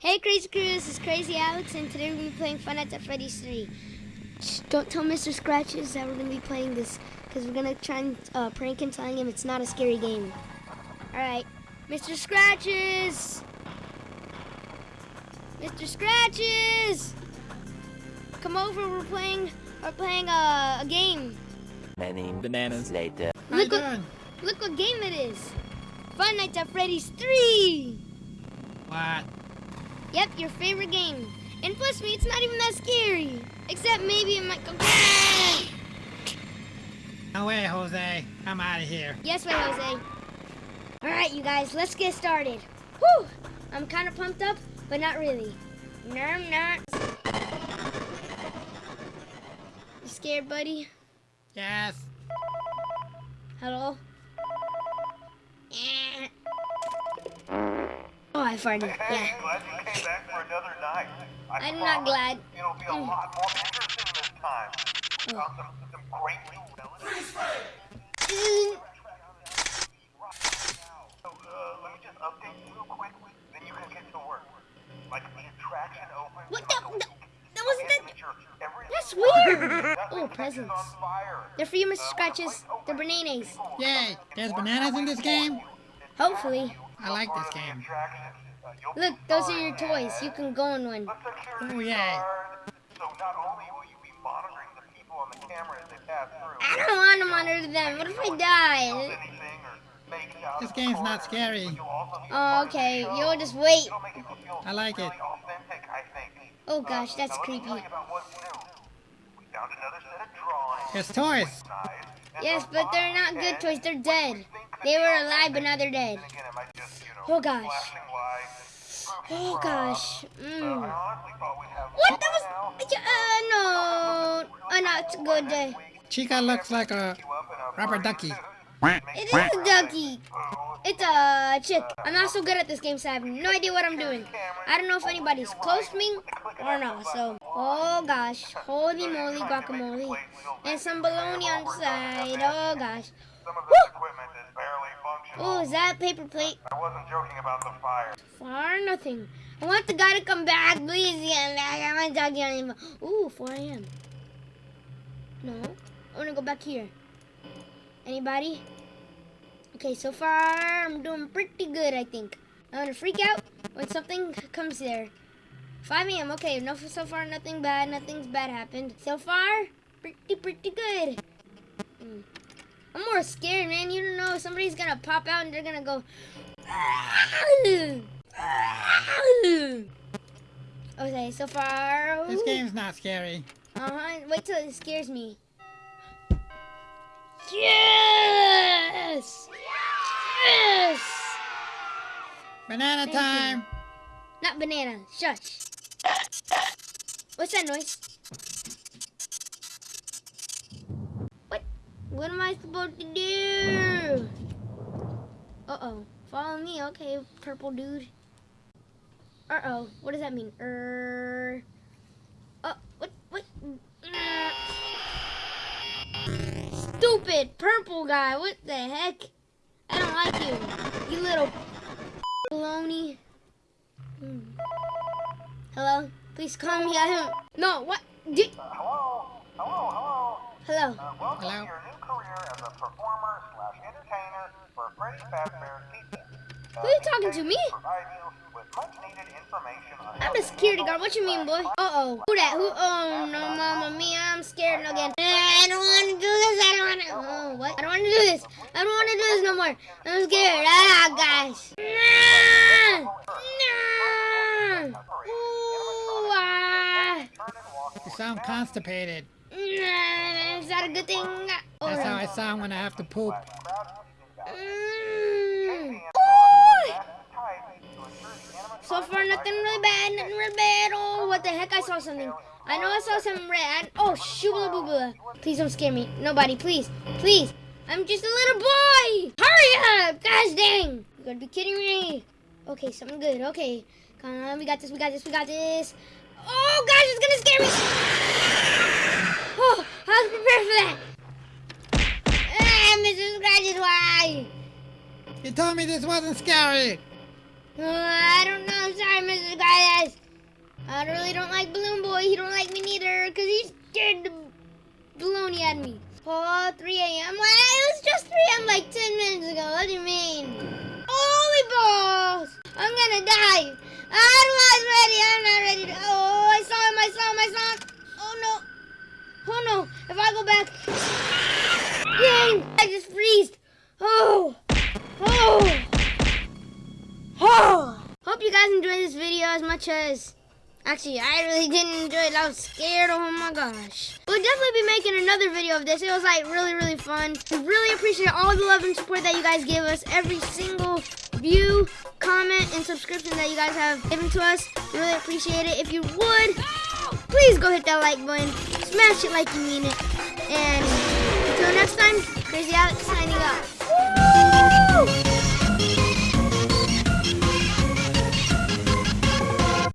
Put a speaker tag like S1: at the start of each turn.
S1: Hey Crazy Crew, this is Crazy Alex, and today we're going to be playing Five Nights at Freddy's 3. Shh, don't tell Mr. Scratches that we're going to be playing this, because we're going to try and uh, prank him telling him it's not a scary game. Alright, Mr. Scratches! Mr. Scratches! Come over, we're playing, we're playing uh, a game.
S2: Many
S3: Bananas.
S2: later.
S1: Look what, look what game it is! Five Nights at Freddy's 3!
S3: What?
S1: Yep, your favorite game. And plus me, it's not even that scary. Except maybe it might go.
S3: No way, Jose. I'm out of here.
S1: yes, way, Jose. All right, you guys, let's get started. Whew! I'm kind of pumped up, but not really. No, I'm not. You scared, buddy?
S3: Yes.
S1: Hello? I farted.
S4: Hey,
S1: Yeah.
S4: glad you came back for another night. I
S1: I'm not glad.
S4: It'll be a
S1: Mm.
S4: lot more interesting this time. Got some, some great new relatives.
S1: Mm.
S4: So, uh, let me just update you real quick, then you can get to work. Like, the attraction opens
S1: What
S4: in
S1: the? the that wasn't that. That's weird. Oh, presents.
S4: on fire.
S1: They're for you, Mr.
S4: Uh, the
S1: Scratches. They're bananas.
S3: Yay. There's bananas in this game?
S1: Hopefully.
S3: I like this
S4: part of the
S3: game.
S4: attraction. Uh, you'll be
S1: Look, those are your toys. You can go in one.
S4: A
S3: Oh, yay.
S4: guard. So not only will you be monitoring the people on the camera as they pass through,
S1: I don't want to monitor them. What if I die?
S4: anything or make out
S3: This game's not scary.
S4: you'll also be
S1: Oh,
S4: part of the
S1: okay. You'll just wait.
S4: It'll make it feel
S3: I like it.
S4: authentic, I think.
S1: Oh gosh, that's
S4: Now, let me
S1: creepy.
S4: tell you about what's new. We found another set of drawings.
S3: There's toys.
S1: Yes, but they're not good toys. They're dead.
S4: We think could
S1: They were alive, but now they're dead.
S4: Then again, it might just, you know,
S1: Oh, gosh.
S4: flashing lights and spooky
S1: Oh gosh.
S4: Uh,
S1: Mm.
S4: honestly thought we'd have
S1: What? That was. Uh, no. Oh, no, it's a good day.
S3: Chica looks like a rubber ducky.
S1: It is a ducky. It's a chick. I'm not so good at this game, so I have no idea what I'm doing. I don't know if anybody's close to me or not. So, oh gosh, holy moly guacamole, and some bologna on the side. Oh gosh.
S4: Some
S1: Oh, is that a paper plate?
S4: I wasn't joking about the fire.
S1: Far nothing. I want the guy to come back. Please back. I want to talk to him. Ooh, 4 a.m. No. I want to go back here. Anybody? Okay, so far I'm doing pretty good, I think. I'm going to freak out when something comes there. 5 a.m. Okay, no, so far nothing bad. Nothing's bad happened. So far, pretty, pretty good. Hmm. I'm more scared, man. You don't know. Somebody's going to pop out and they're going to go... Okay, so far.
S3: This game's not scary.
S1: Uh huh. Wait till it scares me. Yes! Yes!
S3: Banana
S1: Thank you.
S3: time.
S1: Not banana. Shush. What's that noise? What am I supposed to do? Uh oh. Follow me. Okay, purple dude. Uh oh. What does that mean? Er. Uh. What? What? Uh, Stupid purple guy. What the heck? I don't like you. You little baloney. Hmm. Hello? Please call me. I don't. No. What? Di-
S4: Hello? Hello, hello.
S1: Hello.
S4: Uh, welcome
S3: Hello?
S4: To your new career as a performer slash entertainer for Freddy Fazbear's Pizza.
S1: Who are you talking to, me?
S4: Provide you with much needed information on how
S1: I'm the security guard. What you mean, boy? Uh oh. Who that? Who? Oh no, mama mia. I'm scared again. I don't want to do this. I don't want to. Oh, what? I don't want to do this. I don't want to do this no more. I'm scared. Ah, gosh. No. No. Ooh, ah.
S4: turn and walk
S3: You sound constipated.
S1: Nah, Is that a good thing?
S3: That's how I sound when I have to poop.
S1: Mm. So far, nothing really bad, nothing really bad. Oh, what the heck? I saw something. I know I saw something red. Oh, shoobla boo boo. Please don't scare me. Nobody, please. Please. I'm just a little boy. Hurry up. Gosh dang. You gotta be kidding me. Okay, something good. Okay. Come on. We got this. We got this. We got this. Oh, gosh, it's gonna scare me. Oh, I was prepared for that. Ah, Mrs. Scratches, why?
S3: You told me this wasn't scary.
S1: Uh, I don't know. I'm sorry, Mr. Guys. I really don't like Balloon Boy. He don't like me neither because he scared the baloney at me. Oh, 3 a.m. Well, it was just 3 a.m. like 10 minutes ago. What do you mean? Holy balls! I'm gonna die. I'm not ready. I'm not ready to. Oh, I saw him. I saw him. I saw him. Oh no. Oh no. If I go back. Dang! I just freezed. Oh. Oh. Oh. Hope you guys enjoyed this video as much as. Actually, I really didn't enjoy it. I was scared. Oh my gosh. We'll definitely be making another video of this. It was like really, really fun. We really appreciate all the love and support that you guys give us. Every single view, comment, and subscription that you guys have given to us. We really appreciate it. If you would, please go hit that like button. Smash it like you mean it. And until next time, Crazy Alex signing out.